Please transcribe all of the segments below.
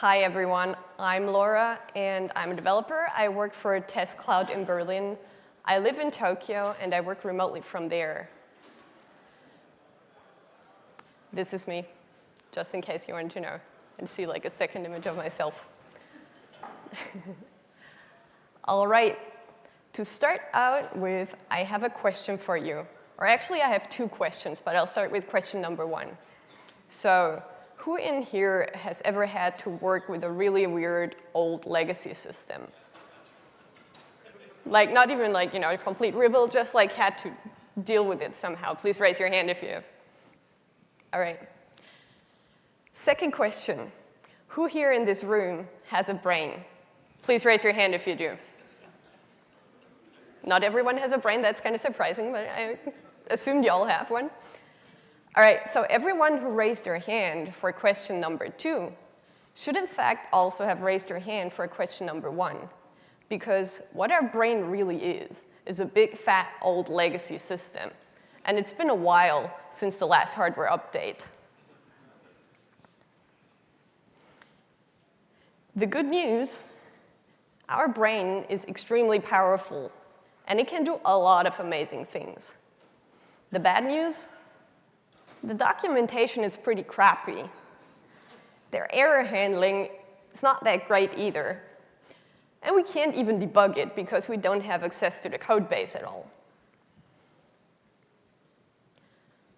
Hi, everyone. I'm Laura, and I'm a developer. I work for Test Cloud in Berlin. I live in Tokyo, and I work remotely from there. This is me, just in case you wanted to know and see like a second image of myself. All right. To start out with, I have a question for you. Or actually, I have two questions, but I'll start with question number one. So who in here has ever had to work with a really weird old legacy system? Like not even like, you know, a complete rebuild, just like had to deal with it somehow. Please raise your hand if you have. All right. Second question. Who here in this room has a brain? Please raise your hand if you do. Not everyone has a brain, that's kind of surprising, but I assumed you all have one. All right, so everyone who raised their hand for question number two should in fact also have raised their hand for question number one. Because what our brain really is, is a big fat old legacy system. And it's been a while since the last hardware update. The good news, our brain is extremely powerful and it can do a lot of amazing things. The bad news, the documentation is pretty crappy. Their error handling is not that great either. And we can't even debug it because we don't have access to the code base at all.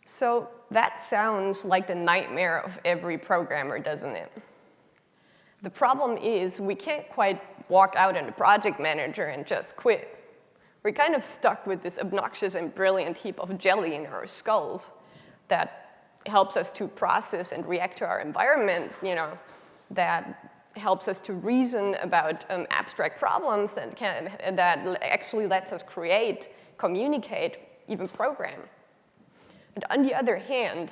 So that sounds like the nightmare of every programmer, doesn't it? The problem is we can't quite walk out in the project manager and just quit. We're kind of stuck with this obnoxious and brilliant heap of jelly in our skulls that helps us to process and react to our environment, you know, that helps us to reason about um, abstract problems and can, that actually lets us create, communicate, even program. And on the other hand,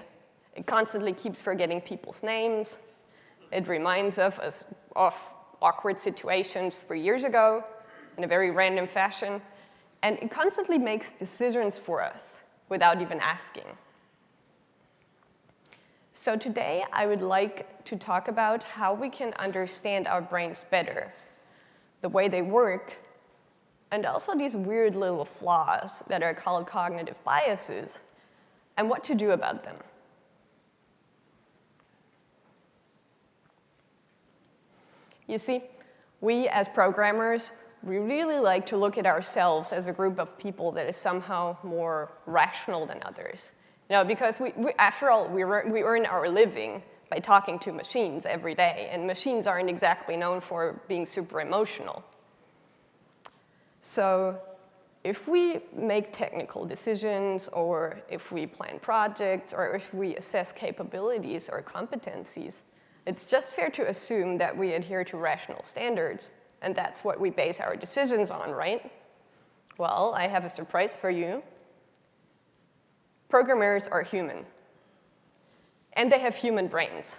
it constantly keeps forgetting people's names. It reminds of us of awkward situations three years ago in a very random fashion. And it constantly makes decisions for us without even asking. So today, I would like to talk about how we can understand our brains better, the way they work, and also these weird little flaws that are called cognitive biases, and what to do about them. You see, we as programmers we really like to look at ourselves as a group of people that is somehow more rational than others. You know, because we, we after all, we, we earn our living by talking to machines every day, and machines aren't exactly known for being super emotional. So if we make technical decisions, or if we plan projects, or if we assess capabilities or competencies, it's just fair to assume that we adhere to rational standards and that's what we base our decisions on, right? Well, I have a surprise for you. Programmers are human. And they have human brains.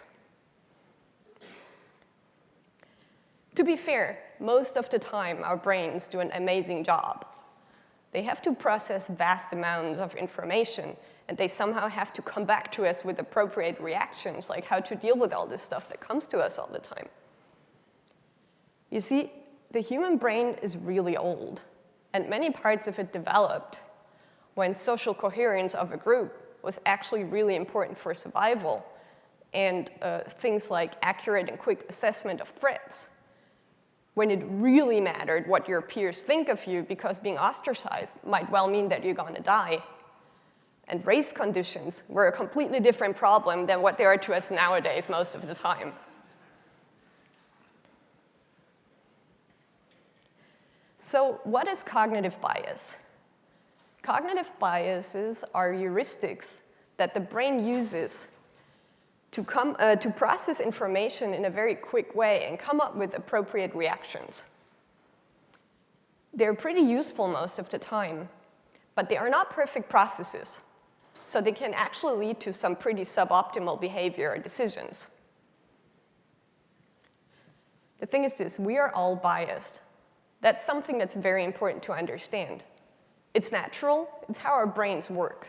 To be fair, most of the time our brains do an amazing job. They have to process vast amounts of information and they somehow have to come back to us with appropriate reactions, like how to deal with all this stuff that comes to us all the time. You see, the human brain is really old, and many parts of it developed when social coherence of a group was actually really important for survival, and uh, things like accurate and quick assessment of threats, when it really mattered what your peers think of you because being ostracized might well mean that you're gonna die. And race conditions were a completely different problem than what they are to us nowadays most of the time. So what is cognitive bias? Cognitive biases are heuristics that the brain uses to, come, uh, to process information in a very quick way and come up with appropriate reactions. They're pretty useful most of the time, but they are not perfect processes. So they can actually lead to some pretty suboptimal behavior or decisions. The thing is this, we are all biased. That's something that's very important to understand. It's natural, it's how our brains work.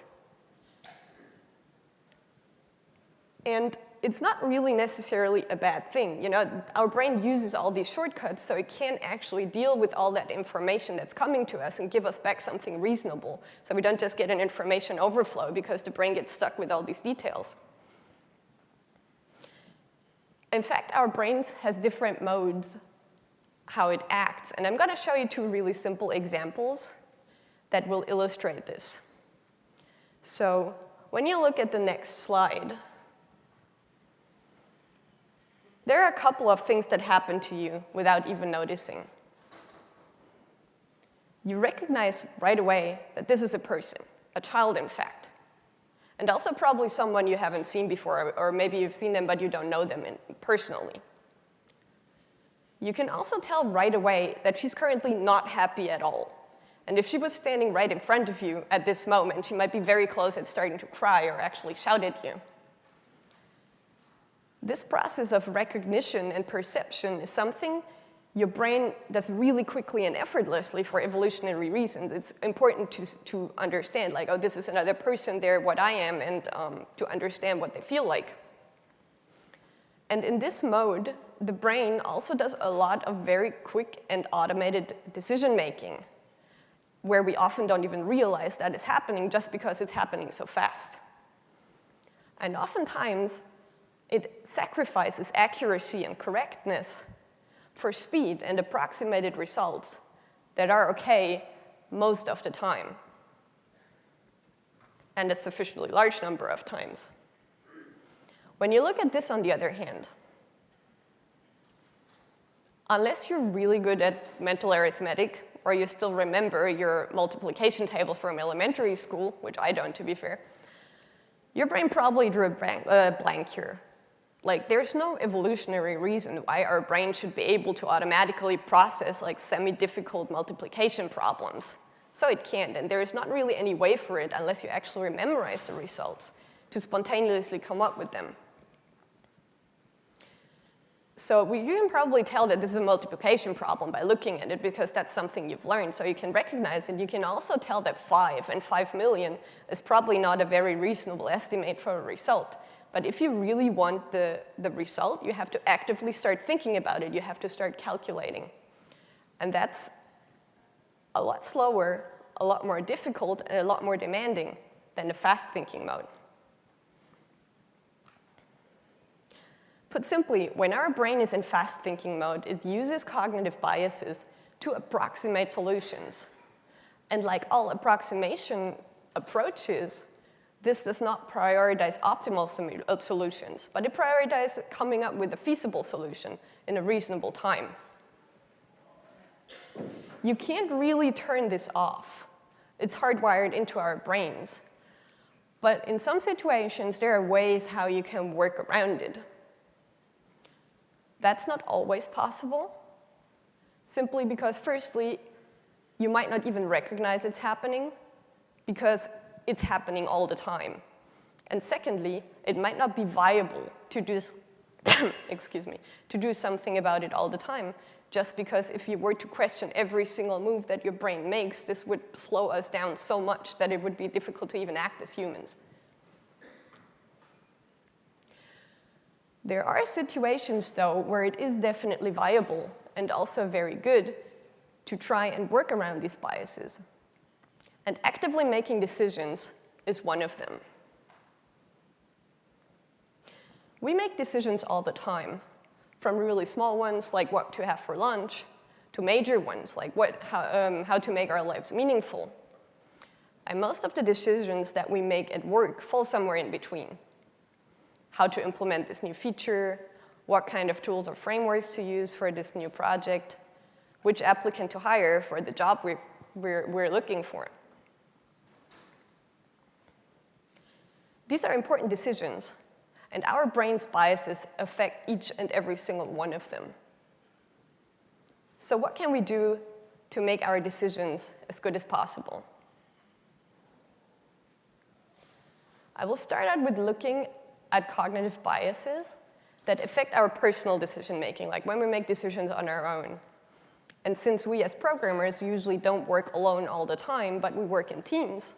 And it's not really necessarily a bad thing. You know, our brain uses all these shortcuts so it can actually deal with all that information that's coming to us and give us back something reasonable. So we don't just get an information overflow because the brain gets stuck with all these details. In fact, our brain has different modes how it acts. And I'm gonna show you two really simple examples that will illustrate this. So when you look at the next slide, there are a couple of things that happen to you without even noticing. You recognize right away that this is a person, a child in fact, and also probably someone you haven't seen before, or maybe you've seen them but you don't know them personally. You can also tell right away that she's currently not happy at all. And if she was standing right in front of you at this moment, she might be very close at starting to cry or actually shout at you. This process of recognition and perception is something your brain does really quickly and effortlessly for evolutionary reasons. It's important to, to understand, like, oh, this is another person, they're what I am, and um, to understand what they feel like. And in this mode, the brain also does a lot of very quick and automated decision making, where we often don't even realize that is happening just because it's happening so fast. And oftentimes, it sacrifices accuracy and correctness for speed and approximated results that are okay most of the time and a sufficiently large number of times. When you look at this on the other hand, unless you're really good at mental arithmetic or you still remember your multiplication table from elementary school, which I don't to be fair, your brain probably drew a blank, uh, blank here like, there's no evolutionary reason why our brain should be able to automatically process like semi-difficult multiplication problems. So it can't, and there is not really any way for it unless you actually memorize the results to spontaneously come up with them. So we, you can probably tell that this is a multiplication problem by looking at it because that's something you've learned. So you can recognize it. You can also tell that 5 and 5 million is probably not a very reasonable estimate for a result. But if you really want the, the result, you have to actively start thinking about it. You have to start calculating. And that's a lot slower, a lot more difficult, and a lot more demanding than the fast thinking mode. Put simply, when our brain is in fast thinking mode, it uses cognitive biases to approximate solutions. And like all approximation approaches, this does not prioritize optimal uh, solutions, but it prioritizes coming up with a feasible solution in a reasonable time. You can't really turn this off. It's hardwired into our brains. But in some situations, there are ways how you can work around it. That's not always possible, simply because firstly, you might not even recognize it's happening, because it's happening all the time. And secondly, it might not be viable to do, excuse me, to do something about it all the time, just because if you were to question every single move that your brain makes, this would slow us down so much that it would be difficult to even act as humans. There are situations, though, where it is definitely viable and also very good to try and work around these biases. And actively making decisions is one of them. We make decisions all the time, from really small ones like what to have for lunch, to major ones like what, how, um, how to make our lives meaningful. And most of the decisions that we make at work fall somewhere in between. How to implement this new feature, what kind of tools or frameworks to use for this new project, which applicant to hire for the job we're, we're, we're looking for. These are important decisions, and our brain's biases affect each and every single one of them. So what can we do to make our decisions as good as possible? I will start out with looking at cognitive biases that affect our personal decision making, like when we make decisions on our own. And since we as programmers usually don't work alone all the time, but we work in teams,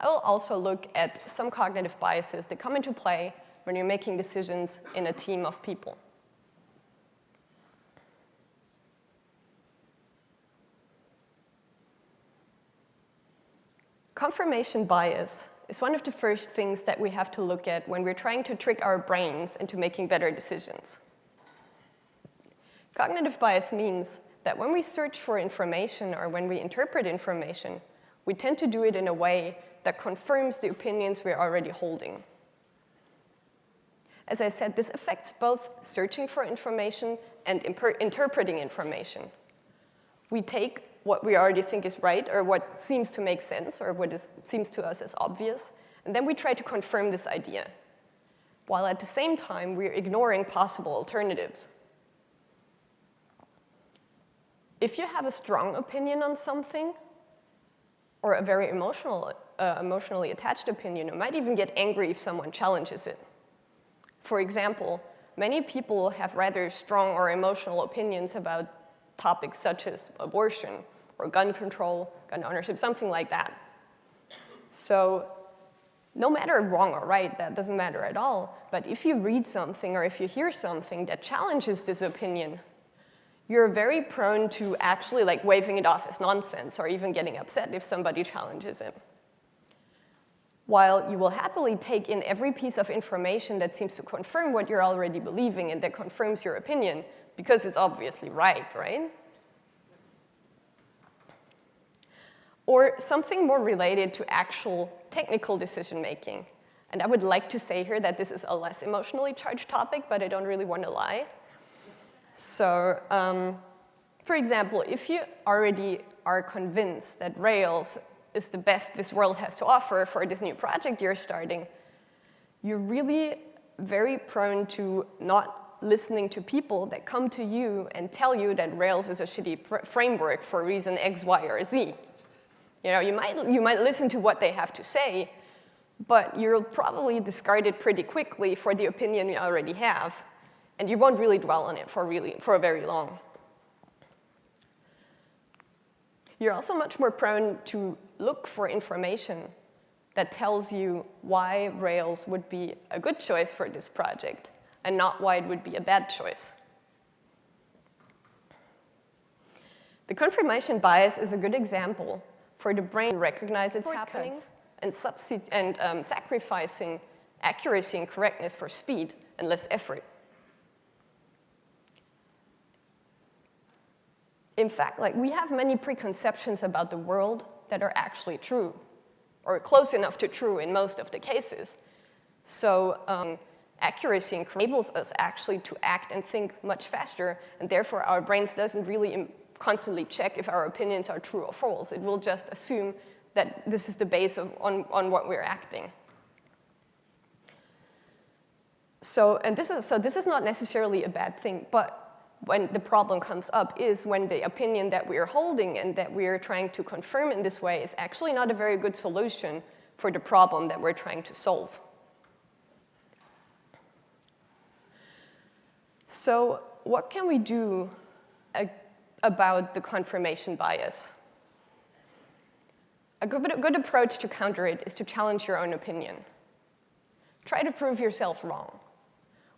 I will also look at some cognitive biases that come into play when you're making decisions in a team of people. Confirmation bias is one of the first things that we have to look at when we're trying to trick our brains into making better decisions. Cognitive bias means that when we search for information or when we interpret information, we tend to do it in a way that confirms the opinions we're already holding. As I said, this affects both searching for information and interpreting information. We take what we already think is right or what seems to make sense or what is, seems to us as obvious, and then we try to confirm this idea, while at the same time we're ignoring possible alternatives. If you have a strong opinion on something, or a very emotional, uh, emotionally attached opinion, you might even get angry if someone challenges it. For example, many people have rather strong or emotional opinions about topics such as abortion or gun control, gun ownership, something like that. So no matter wrong or right, that doesn't matter at all. But if you read something or if you hear something that challenges this opinion, you're very prone to actually like waving it off as nonsense or even getting upset if somebody challenges it. While you will happily take in every piece of information that seems to confirm what you're already believing and that confirms your opinion because it's obviously right, right? or something more related to actual technical decision making. And I would like to say here that this is a less emotionally charged topic, but I don't really want to lie. So um, for example, if you already are convinced that Rails is the best this world has to offer for this new project you're starting, you're really very prone to not listening to people that come to you and tell you that Rails is a shitty framework for reason X, Y, or Z. You know, you might, you might listen to what they have to say, but you'll probably discard it pretty quickly for the opinion you already have, and you won't really dwell on it for, really, for very long. You're also much more prone to look for information that tells you why Rails would be a good choice for this project and not why it would be a bad choice. The confirmation bias is a good example for the brain to recognize it's happening and, and um, sacrificing accuracy and correctness for speed and less effort. In fact, like we have many preconceptions about the world that are actually true or close enough to true in most of the cases. So um, accuracy enables us actually to act and think much faster, and therefore our brains doesn't really constantly check if our opinions are true or false. It will just assume that this is the base of, on, on what we're acting. So, and this is, so this is not necessarily a bad thing, but when the problem comes up is when the opinion that we are holding and that we are trying to confirm in this way is actually not a very good solution for the problem that we're trying to solve. So what can we do about the confirmation bias. A good, a good approach to counter it is to challenge your own opinion. Try to prove yourself wrong.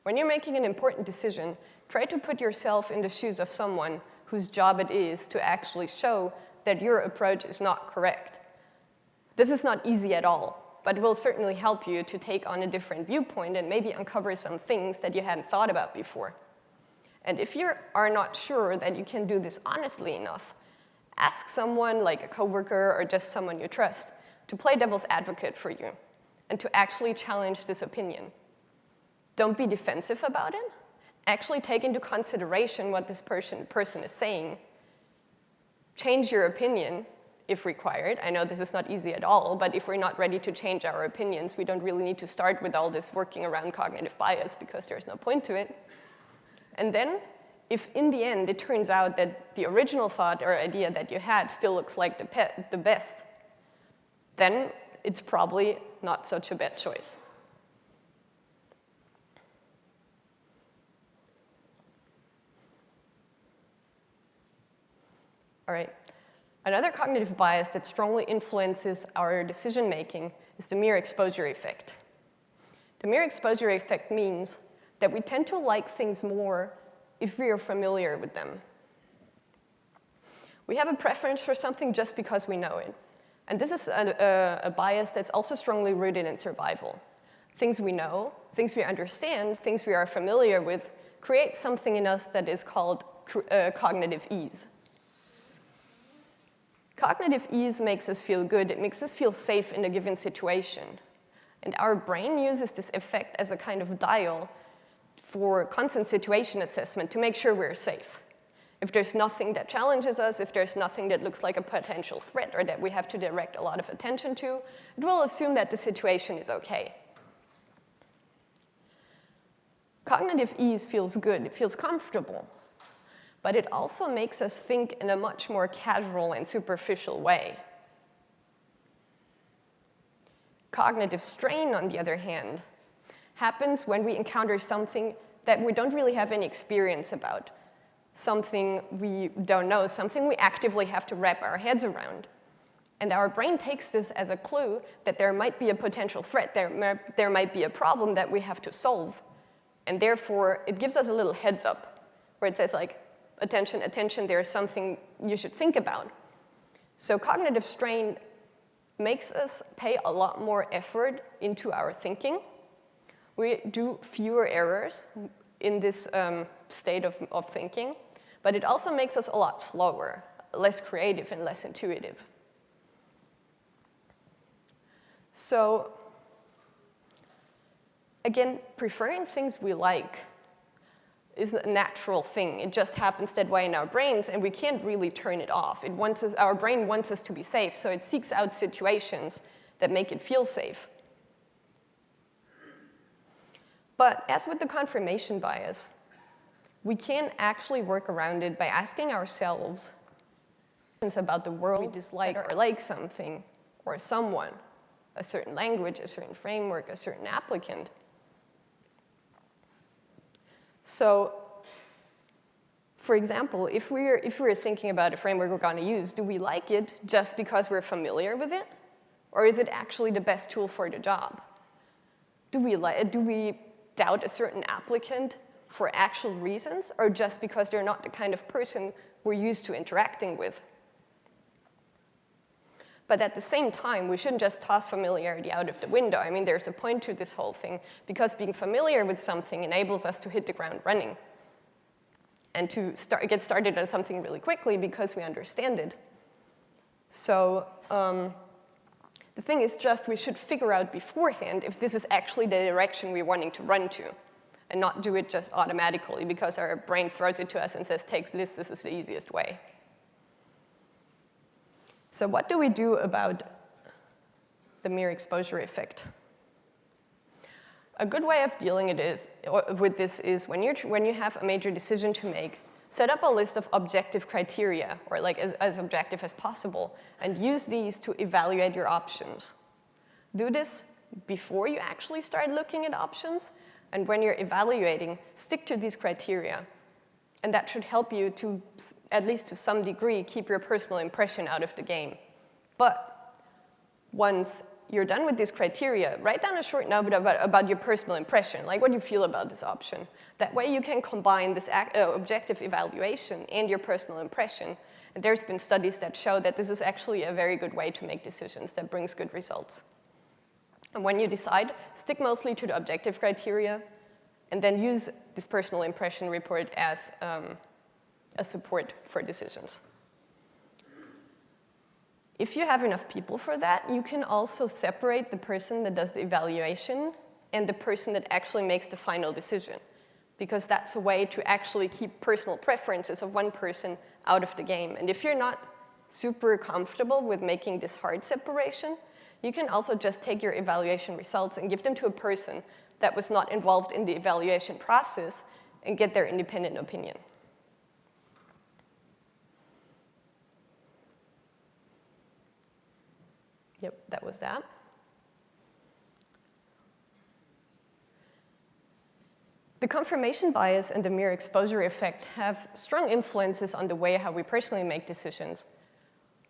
When you're making an important decision, try to put yourself in the shoes of someone whose job it is to actually show that your approach is not correct. This is not easy at all, but it will certainly help you to take on a different viewpoint and maybe uncover some things that you hadn't thought about before. And if you are not sure that you can do this honestly enough, ask someone like a coworker or just someone you trust to play devil's advocate for you and to actually challenge this opinion. Don't be defensive about it. Actually take into consideration what this person, person is saying. Change your opinion if required. I know this is not easy at all, but if we're not ready to change our opinions, we don't really need to start with all this working around cognitive bias because there's no point to it. And then, if in the end it turns out that the original thought or idea that you had still looks like the, the best, then it's probably not such a bad choice. All right. Another cognitive bias that strongly influences our decision making is the mere exposure effect. The mere exposure effect means that we tend to like things more if we are familiar with them. We have a preference for something just because we know it. And this is a, a, a, bias that's also strongly rooted in survival. Things we know, things we understand, things we are familiar with, create something in us that is called uh, cognitive ease. Cognitive ease makes us feel good. It makes us feel safe in a given situation. And our brain uses this effect as a kind of dial for constant situation assessment to make sure we're safe. If there's nothing that challenges us, if there's nothing that looks like a potential threat or that we have to direct a lot of attention to, it will assume that the situation is okay. Cognitive ease feels good, it feels comfortable, but it also makes us think in a much more casual and superficial way. Cognitive strain, on the other hand, happens when we encounter something that we don't really have any experience about, something we don't know, something we actively have to wrap our heads around. And our brain takes this as a clue that there might be a potential threat, there, there might be a problem that we have to solve. And therefore, it gives us a little heads up where it says like, attention, attention, there's something you should think about. So cognitive strain makes us pay a lot more effort into our thinking. We do fewer errors in this um, state of, of thinking, but it also makes us a lot slower, less creative and less intuitive. So again, preferring things we like is a natural thing. It just happens that way in our brains, and we can't really turn it off. It wants us, our brain wants us to be safe, so it seeks out situations that make it feel safe. But as with the confirmation bias, we can actually work around it by asking ourselves about the world we dislike or like something or someone, a certain language, a certain framework, a certain applicant. So for example, if we're, if we're thinking about a framework we're going to use, do we like it just because we're familiar with it? Or is it actually the best tool for the job? Do we, do we doubt a certain applicant for actual reasons or just because they're not the kind of person we're used to interacting with. But at the same time, we shouldn't just toss familiarity out of the window. I mean, there's a point to this whole thing because being familiar with something enables us to hit the ground running and to start, get started on something really quickly because we understand it. So um, the thing is just we should figure out beforehand if this is actually the direction we're wanting to run to and not do it just automatically because our brain throws it to us and says, take this, this is the easiest way. So what do we do about the mere exposure effect? A good way of dealing it is, with this is when, you're, when you have a major decision to make, set up a list of objective criteria, or like as, as objective as possible, and use these to evaluate your options. Do this before you actually start looking at options, and when you're evaluating, stick to these criteria. And that should help you to, at least to some degree, keep your personal impression out of the game. But once you're done with this criteria, write down a short note about, about your personal impression, like what you feel about this option. That way you can combine this uh, objective evaluation and your personal impression. And there's been studies that show that this is actually a very good way to make decisions that brings good results. And when you decide, stick mostly to the objective criteria, and then use this personal impression report as um, a support for decisions. If you have enough people for that, you can also separate the person that does the evaluation and the person that actually makes the final decision, because that's a way to actually keep personal preferences of one person out of the game. And if you're not super comfortable with making this hard separation, you can also just take your evaluation results and give them to a person that was not involved in the evaluation process and get their independent opinion. Yep, that was that. The confirmation bias and the mere exposure effect have strong influences on the way how we personally make decisions.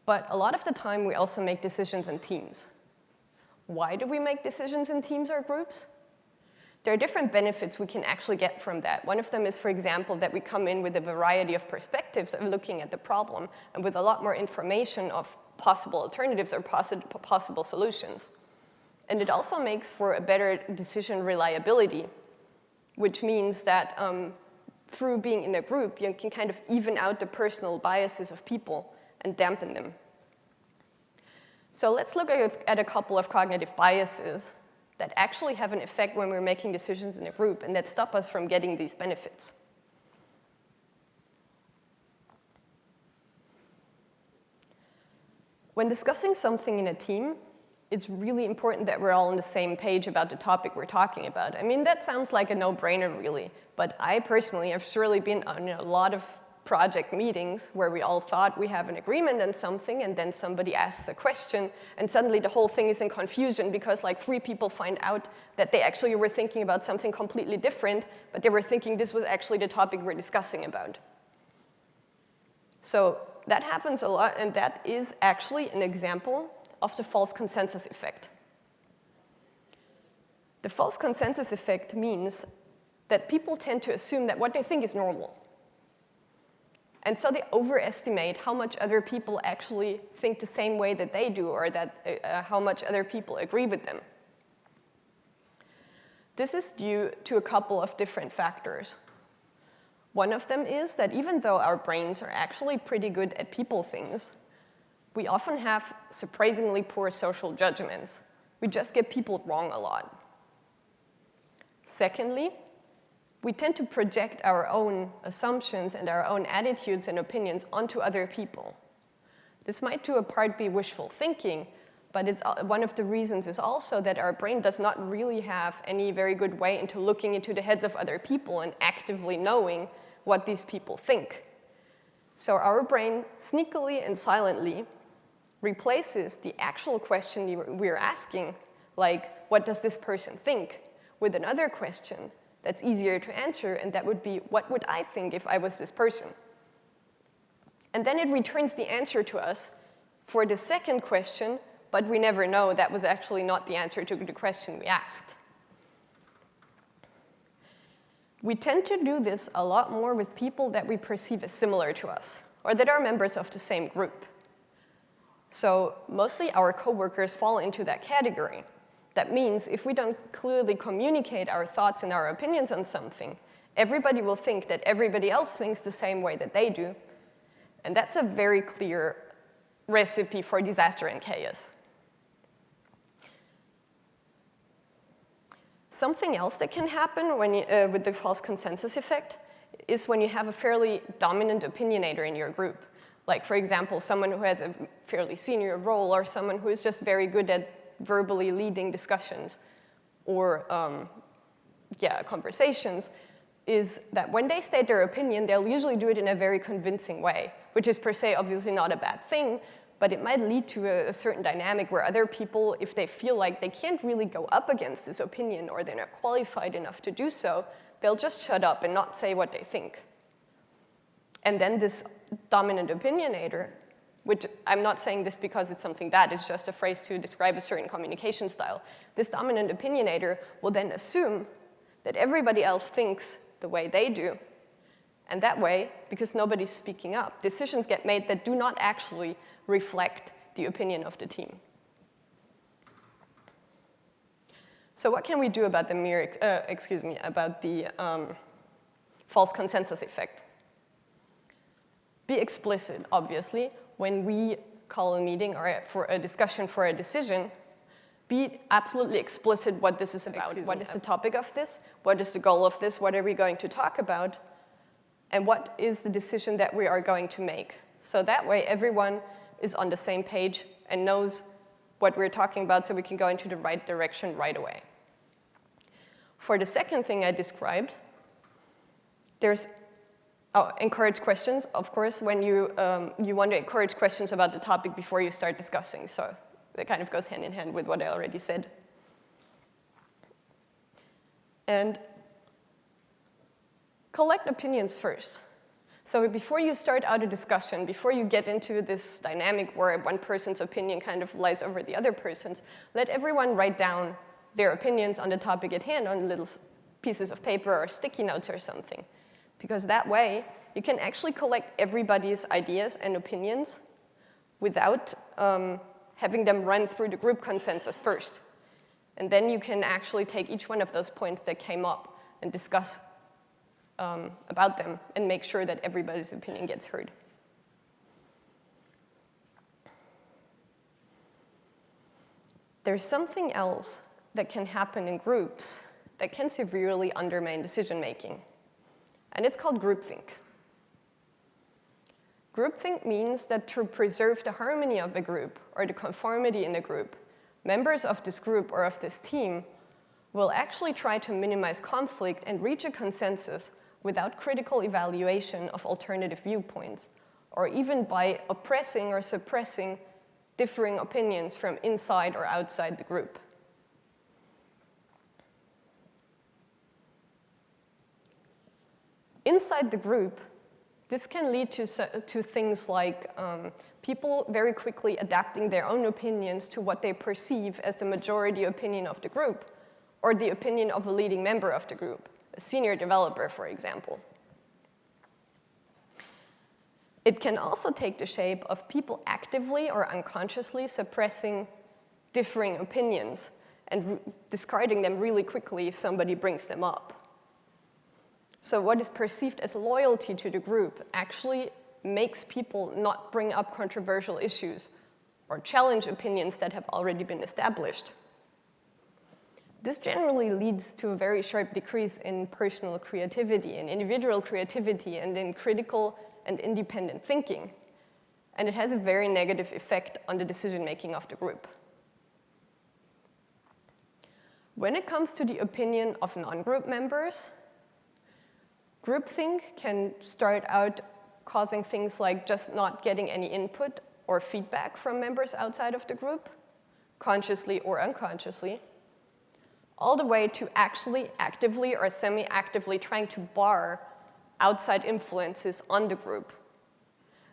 But a lot of the time, we also make decisions in teams. Why do we make decisions in teams or groups? there are different benefits we can actually get from that. One of them is, for example, that we come in with a variety of perspectives of looking at the problem and with a lot more information of possible alternatives or possible solutions. And it also makes for a better decision reliability, which means that um, through being in a group, you can kind of even out the personal biases of people and dampen them. So let's look at a couple of cognitive biases that actually have an effect when we're making decisions in a group and that stop us from getting these benefits. When discussing something in a team, it's really important that we're all on the same page about the topic we're talking about. I mean, that sounds like a no-brainer, really, but I personally have surely been on a lot of project meetings where we all thought we have an agreement on something and then somebody asks a question and suddenly the whole thing is in confusion because like three people find out that they actually were thinking about something completely different, but they were thinking this was actually the topic we're discussing about. So that happens a lot and that is actually an example of the false consensus effect. The false consensus effect means that people tend to assume that what they think is normal. And so they overestimate how much other people actually think the same way that they do or that, uh, uh, how much other people agree with them. This is due to a couple of different factors. One of them is that even though our brains are actually pretty good at people things, we often have surprisingly poor social judgments. We just get people wrong a lot. Secondly, we tend to project our own assumptions and our own attitudes and opinions onto other people. This might to a part be wishful thinking, but it's, uh, one of the reasons is also that our brain does not really have any very good way into looking into the heads of other people and actively knowing what these people think. So our brain sneakily and silently replaces the actual question we're asking, like, what does this person think, with another question that's easier to answer, and that would be, what would I think if I was this person? And then it returns the answer to us for the second question, but we never know that was actually not the answer to the question we asked. We tend to do this a lot more with people that we perceive as similar to us, or that are members of the same group. So mostly our coworkers fall into that category. That means if we don't clearly communicate our thoughts and our opinions on something, everybody will think that everybody else thinks the same way that they do. And that's a very clear recipe for disaster and chaos. Something else that can happen when you, uh, with the false consensus effect is when you have a fairly dominant opinionator in your group. Like, for example, someone who has a fairly senior role or someone who is just very good at verbally leading discussions or um, yeah, conversations is that when they state their opinion, they'll usually do it in a very convincing way, which is per se obviously not a bad thing, but it might lead to a, a, certain dynamic where other people, if they feel like they can't really go up against this opinion or they're not qualified enough to do so, they'll just shut up and not say what they think. And then this dominant opinionator which I'm not saying this because it's something bad, it's just a phrase to describe a certain communication style. This dominant opinionator will then assume that everybody else thinks the way they do. And that way, because nobody's speaking up, decisions get made that do not actually reflect the opinion of the team. So what can we do about the mere, uh, excuse me, about the um, false consensus effect? Be explicit, obviously, when we call a meeting or for a discussion for a decision, be absolutely explicit what this is about. Excuse what me. is the topic of this? What is the goal of this? What are we going to talk about? And what is the decision that we are going to make? So that way everyone is on the same page and knows what we're talking about so we can go into the right direction right away. For the second thing I described, there's Oh, encourage questions, of course, when you, um, you want to encourage questions about the topic before you start discussing. So that kind of goes hand in hand with what I already said. And collect opinions first. So before you start out a discussion, before you get into this dynamic where one person's opinion kind of lies over the other person's, let everyone write down their opinions on the topic at hand on little pieces of paper or sticky notes or something. Because that way, you can actually collect everybody's ideas and opinions without um, having them run through the group consensus first. And then you can actually take each one of those points that came up and discuss um, about them and make sure that everybody's opinion gets heard. There's something else that can happen in groups that can severely undermine decision making, and it's called groupthink. Groupthink means that to preserve the harmony of a group or the conformity in a group, members of this group or of this team will actually try to minimize conflict and reach a consensus without critical evaluation of alternative viewpoints, or even by oppressing or suppressing differing opinions from inside or outside the group. Inside the group, this can lead to, to things like um, people very quickly adapting their own opinions to what they perceive as the majority opinion of the group, or the opinion of a leading member of the group, a senior developer, for example. It can also take the shape of people actively or unconsciously suppressing differing opinions and discarding them really quickly if somebody brings them up. So what is perceived as loyalty to the group actually makes people not bring up controversial issues or challenge opinions that have already been established. This generally leads to a very sharp decrease in personal creativity, in individual creativity, and in critical and independent thinking, and it has a very negative effect on the decision-making of the group. When it comes to the opinion of non-group members, groupthink can start out causing things like just not getting any input or feedback from members outside of the group, consciously or unconsciously, all the way to actually actively or semi-actively trying to bar outside influences on the group.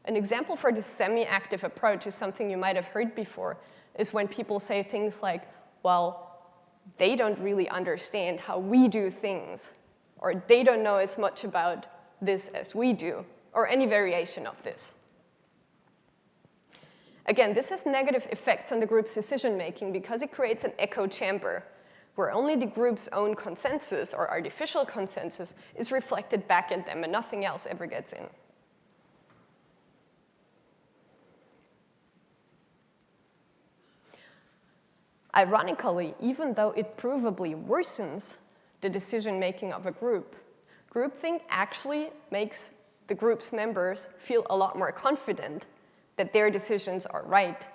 An example for this semi-active approach is something you might have heard before, is when people say things like, well, they don't really understand how we do things, or they don't know as much about this as we do, or any variation of this. Again, this has negative effects on the group's decision-making because it creates an echo chamber where only the group's own consensus or artificial consensus is reflected back at them and nothing else ever gets in. Ironically, even though it provably worsens the decision-making of a group, groupthink actually makes the group's members feel a lot more confident that their decisions are right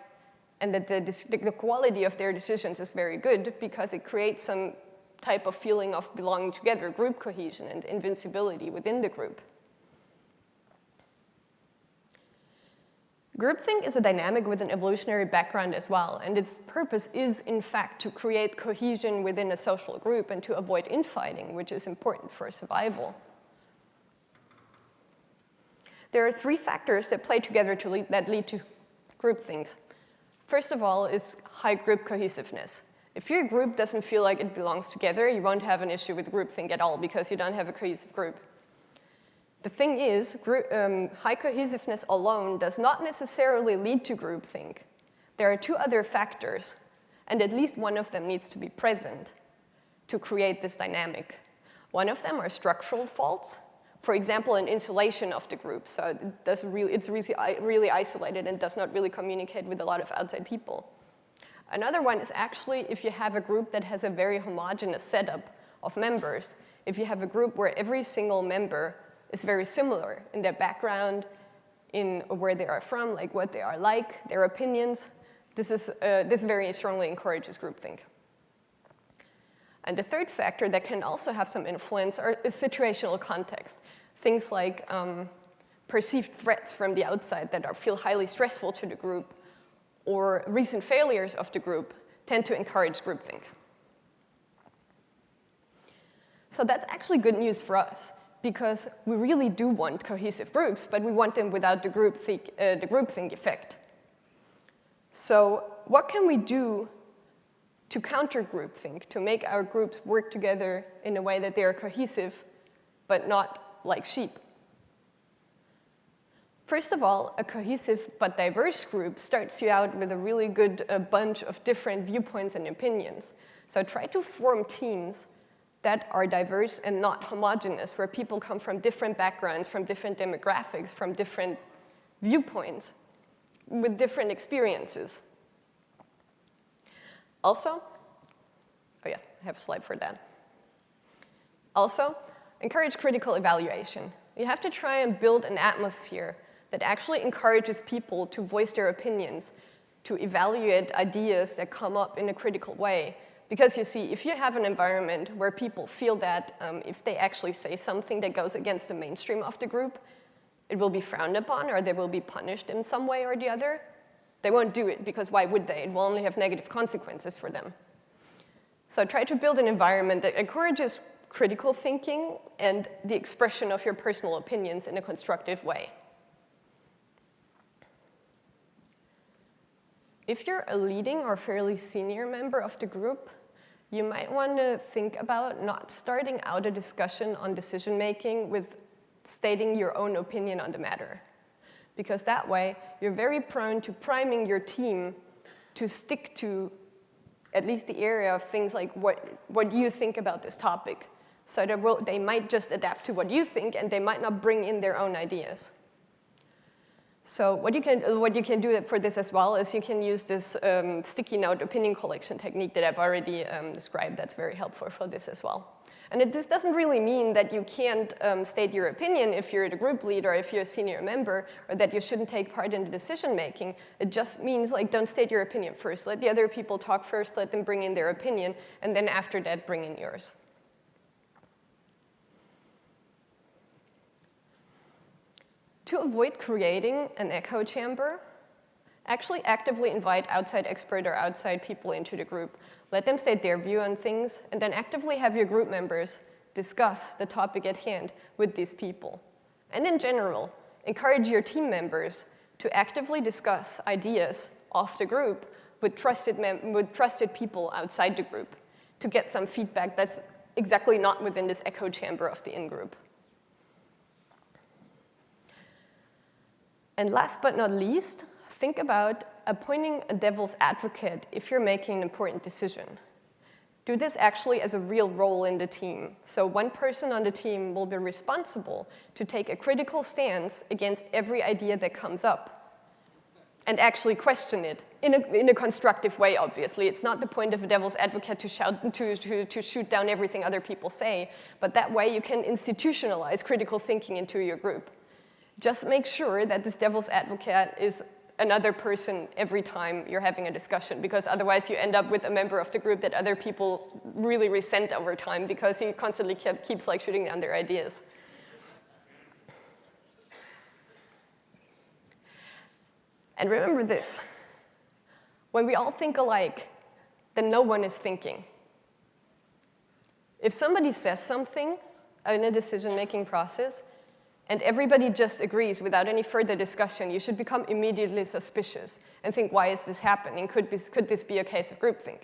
and that the, the quality of their decisions is very good because it creates some type of feeling of belonging together, group cohesion and invincibility within the group. Groupthink is a dynamic with an evolutionary background as well, and its purpose is, in fact, to create cohesion within a social group and to avoid infighting, which is important for survival. There are three factors that play together to lead, that lead to groupthink. First of all is high group cohesiveness. If your group doesn't feel like it belongs together, you won't have an issue with groupthink at all because you don't have a cohesive group. The thing is, group, um, high cohesiveness alone does not necessarily lead to groupthink. There are two other factors, and at least one of them needs to be present to create this dynamic. One of them are structural faults, for example, an insulation of the group. So it does really, it's really, really isolated and does not really communicate with a lot of outside people. Another one is actually if you have a group that has a very homogeneous setup of members. If you have a group where every single member is very similar in their background, in where they are from, like what they are like, their opinions, this, is, uh, this very strongly encourages groupthink. And the third factor that can also have some influence are, is situational context. Things like um, perceived threats from the outside that are, feel highly stressful to the group or recent failures of the group tend to encourage groupthink. So that's actually good news for us because we really do want cohesive groups, but we want them without the groupthink, uh, the groupthink effect. So what can we do to counter groupthink, to make our groups work together in a way that they are cohesive, but not like sheep. First of all, a cohesive but diverse group starts you out with a really good uh, bunch of different viewpoints and opinions. So try to form teams that are diverse and not homogenous, where people come from different backgrounds, from different demographics, from different viewpoints, with different experiences. Also, oh yeah, I have a slide for that. Also, encourage critical evaluation. You have to try and build an atmosphere that actually encourages people to voice their opinions, to evaluate ideas that come up in a critical way. Because you see, if you have an environment where people feel that um, if they actually say something that goes against the mainstream of the group, it will be frowned upon or they will be punished in some way or the other, they won't do it because why would they? It will only have negative consequences for them. So try to build an environment that encourages critical thinking and the expression of your personal opinions in a constructive way. If you're a leading or fairly senior member of the group, you might want to think about not starting out a discussion on decision making with stating your own opinion on the matter. Because that way, you're very prone to priming your team to stick to at least the area of things like what, what you think about this topic. So they, will, they might just adapt to what you think and they might not bring in their own ideas. So what you can, what you can do for this as well is you can use this um, sticky note opinion collection technique that I've already um, described. That's very helpful for this as well. And it, this doesn't really mean that you can't um, state your opinion if you're the group leader, if you're a senior member or that you shouldn't take part in the decision making. It just means like don't state your opinion first. Let the other people talk first, let them bring in their opinion, and then after that bring in yours. To avoid creating an echo chamber, actually actively invite outside expert or outside people into the group. Let them state their view on things, and then actively have your group members discuss the topic at hand with these people. And in general, encourage your team members to actively discuss ideas off the group with trusted, with trusted people outside the group to get some feedback that's exactly not within this echo chamber of the in-group. And last but not least, think about appointing a devil's advocate if you're making an important decision. Do this actually as a real role in the team. So one person on the team will be responsible to take a critical stance against every idea that comes up and actually question it in a, in a constructive way, obviously. It's not the point of a devil's advocate to, shout, to, to, to shoot down everything other people say, but that way you can institutionalize critical thinking into your group. Just make sure that this devil's advocate is another person every time you're having a discussion because otherwise you end up with a member of the group that other people really resent over time because he constantly kept, keeps like shooting down their ideas. And remember this, when we all think alike, then no one is thinking. If somebody says something in a decision-making process, and everybody just agrees without any further discussion, you should become immediately suspicious and think, why is this happening? Could, be, could this be a case of groupthink?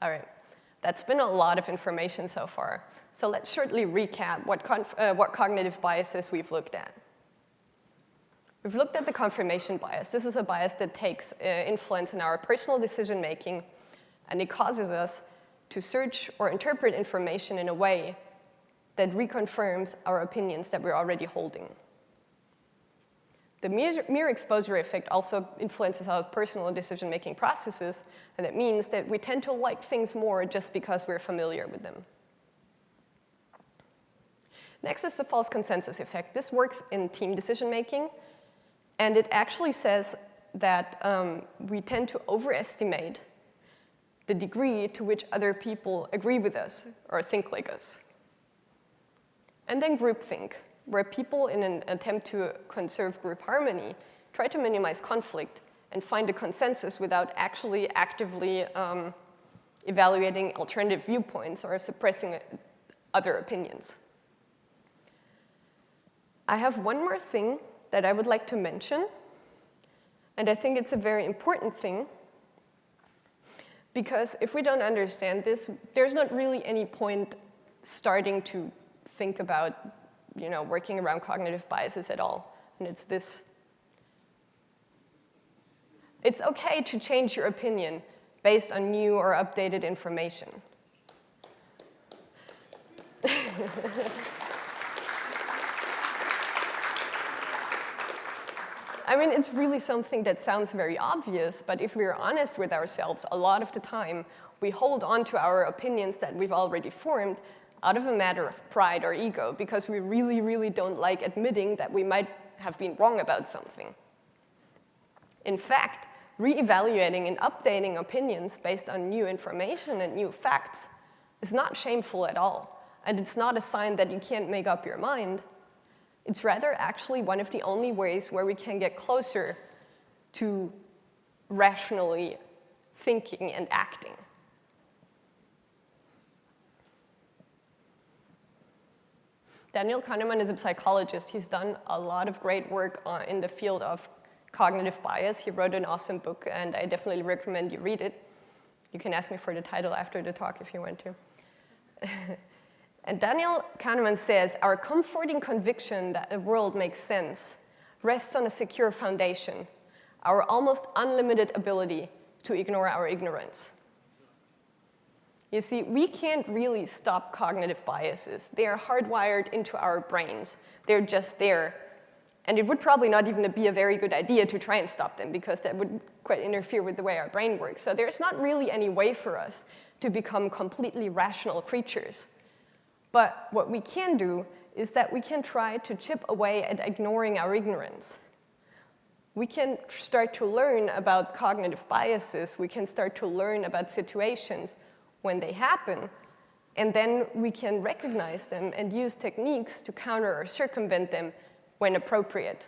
All right, that's been a lot of information so far. So let's shortly recap what, uh, what cognitive biases we've looked at. We've looked at the confirmation bias. This is a bias that takes uh, influence in our personal decision making, and it causes us to search or interpret information in a way that reconfirms our opinions that we're already holding. The mere exposure effect also influences our personal decision-making processes, and it means that we tend to like things more just because we're familiar with them. Next is the false consensus effect. This works in team decision-making, and it actually says that um, we tend to overestimate the degree to which other people agree with us or think like us. And then groupthink, where people in an attempt to conserve group harmony try to minimize conflict and find a consensus without actually actively um, evaluating alternative viewpoints or suppressing other opinions. I have one more thing that I would like to mention. And I think it's a very important thing because if we don't understand this, there's not really any point starting to think about you know, working around cognitive biases at all. And it's this. It's okay to change your opinion based on new or updated information. I mean, it's really something that sounds very obvious, but if we're honest with ourselves, a lot of the time, we hold on to our opinions that we've already formed out of a matter of pride or ego, because we really, really don't like admitting that we might have been wrong about something. In fact, re-evaluating and updating opinions based on new information and new facts is not shameful at all, and it's not a sign that you can't make up your mind. It's rather actually one of the only ways where we can get closer to rationally thinking and acting. Daniel Kahneman is a psychologist. He's done a lot of great work on, in the field of cognitive bias. He wrote an awesome book, and I definitely recommend you read it. You can ask me for the title after the talk if you want to. And Daniel Kahneman says, our comforting conviction that the world makes sense rests on a secure foundation, our almost unlimited ability to ignore our ignorance. You see, we can't really stop cognitive biases. They are hardwired into our brains. They're just there. And it would probably not even be a very good idea to try and stop them because that would quite interfere with the way our brain works. So there's not really any way for us to become completely rational creatures. But what we can do is that we can try to chip away at ignoring our ignorance. We can start to learn about cognitive biases. We can start to learn about situations when they happen. And then we can recognize them and use techniques to counter or circumvent them when appropriate.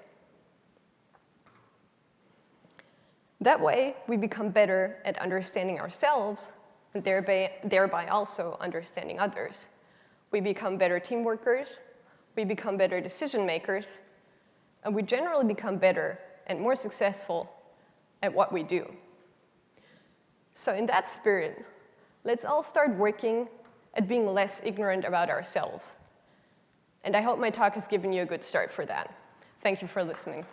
That way, we become better at understanding ourselves and thereby, thereby also understanding others. We become better team workers, we become better decision makers, and we generally become better and more successful at what we do. So in that spirit, let's all start working at being less ignorant about ourselves. And I hope my talk has given you a good start for that. Thank you for listening.